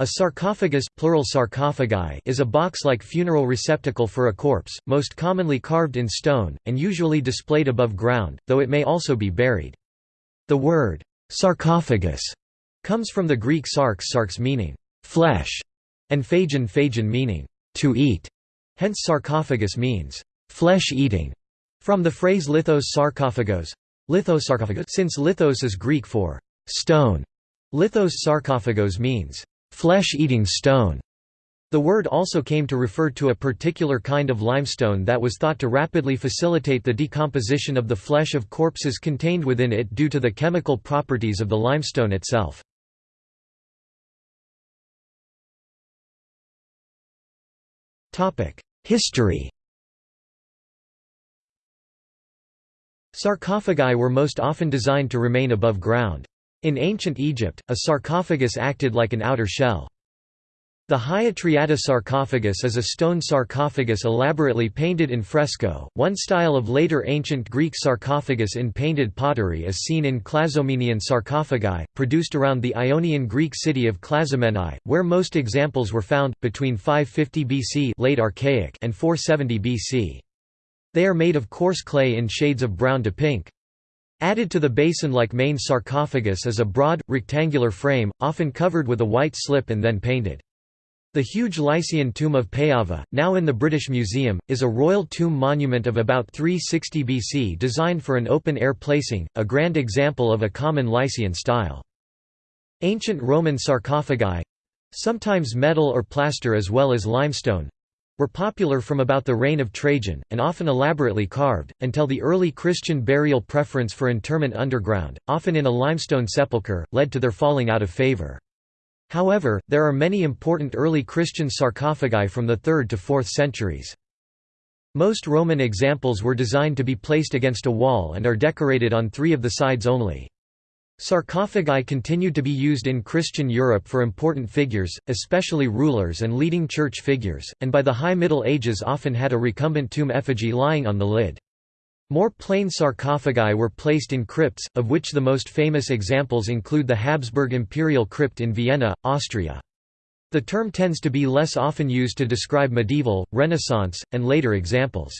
A sarcophagus plural sarcophagi is a box-like funeral receptacle for a corpse, most commonly carved in stone, and usually displayed above ground, though it may also be buried. The word, sarcophagus, comes from the Greek sarx sarx meaning, flesh, and phagon phagon meaning, to eat. Hence sarcophagus means, flesh-eating, from the phrase lithos sarcophagos, lithos sarcophagos since lithos is Greek for stone. Lithos sarcophagos means, flesh-eating stone. The word also came to refer to a particular kind of limestone that was thought to rapidly facilitate the decomposition of the flesh of corpses contained within it due to the chemical properties of the limestone itself. History Sarcophagi were most often designed to remain above ground. In ancient Egypt, a sarcophagus acted like an outer shell. The Hagia Triada sarcophagus is a stone sarcophagus elaborately painted in fresco. One style of later ancient Greek sarcophagus in painted pottery is seen in Clazomenian sarcophagi, produced around the Ionian Greek city of Clazomenae, where most examples were found, between 550 BC late Archaic and 470 BC. They are made of coarse clay in shades of brown to pink. Added to the basin-like main sarcophagus is a broad, rectangular frame, often covered with a white slip and then painted. The huge Lycian tomb of Payava, now in the British Museum, is a royal tomb monument of about 360 BC designed for an open-air placing, a grand example of a common Lycian style. Ancient Roman sarcophagi—sometimes metal or plaster as well as limestone, were popular from about the reign of Trajan, and often elaborately carved, until the early Christian burial preference for interment underground, often in a limestone sepulchre, led to their falling out of favor. However, there are many important early Christian sarcophagi from the 3rd to 4th centuries. Most Roman examples were designed to be placed against a wall and are decorated on three of the sides only. Sarcophagi continued to be used in Christian Europe for important figures, especially rulers and leading church figures, and by the High Middle Ages often had a recumbent tomb effigy lying on the lid. More plain sarcophagi were placed in crypts, of which the most famous examples include the Habsburg Imperial Crypt in Vienna, Austria. The term tends to be less often used to describe medieval, Renaissance, and later examples.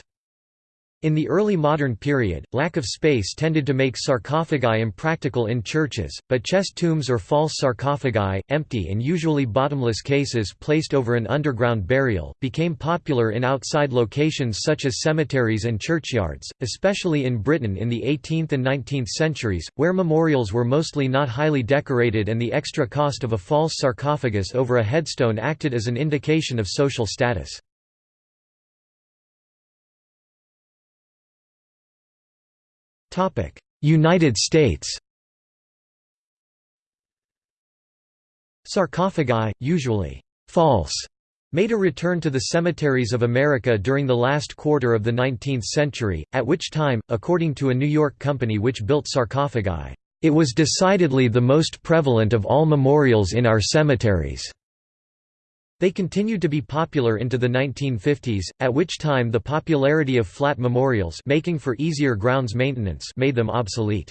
In the early modern period, lack of space tended to make sarcophagi impractical in churches, but chest tombs or false sarcophagi, empty and usually bottomless cases placed over an underground burial, became popular in outside locations such as cemeteries and churchyards, especially in Britain in the 18th and 19th centuries, where memorials were mostly not highly decorated and the extra cost of a false sarcophagus over a headstone acted as an indication of social status. United States Sarcophagi, usually false, made a return to the cemeteries of America during the last quarter of the 19th century, at which time, according to a New York company which built sarcophagi, it was decidedly the most prevalent of all memorials in our cemeteries. They continued to be popular into the 1950s, at which time the popularity of flat memorials making for easier grounds maintenance made them obsolete.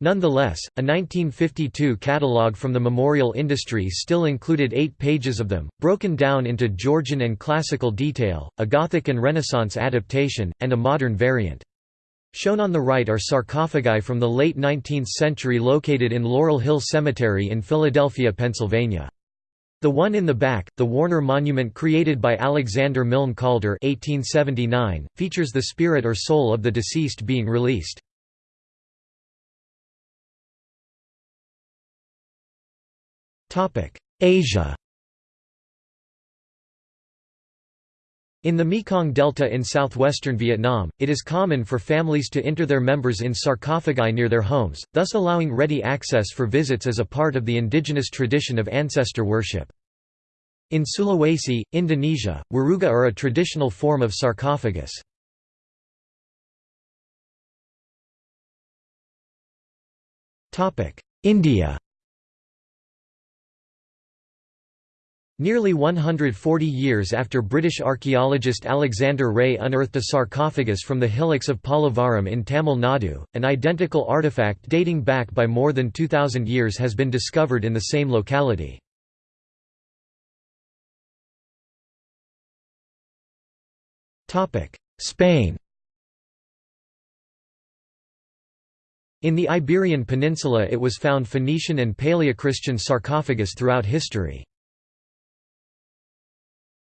Nonetheless, a 1952 catalogue from the memorial industry still included eight pages of them, broken down into Georgian and classical detail, a Gothic and Renaissance adaptation, and a modern variant. Shown on the right are sarcophagi from the late 19th century located in Laurel Hill Cemetery in Philadelphia, Pennsylvania. The one in the back, the Warner Monument created by Alexander Milne Calder 1879, features the spirit or soul of the deceased being released. Asia In the Mekong Delta in southwestern Vietnam, it is common for families to inter their members in sarcophagi near their homes, thus allowing ready access for visits as a part of the indigenous tradition of ancestor worship. In Sulawesi, Indonesia, waruga are a traditional form of sarcophagus. India Nearly 140 years after British archaeologist Alexander Rea unearthed a sarcophagus from the hillocks of Pallavaram in Tamil Nadu, an identical artifact dating back by more than 2,000 years has been discovered in the same locality. Spain In the Iberian Peninsula it was found Phoenician and Paleochristian sarcophagus throughout history.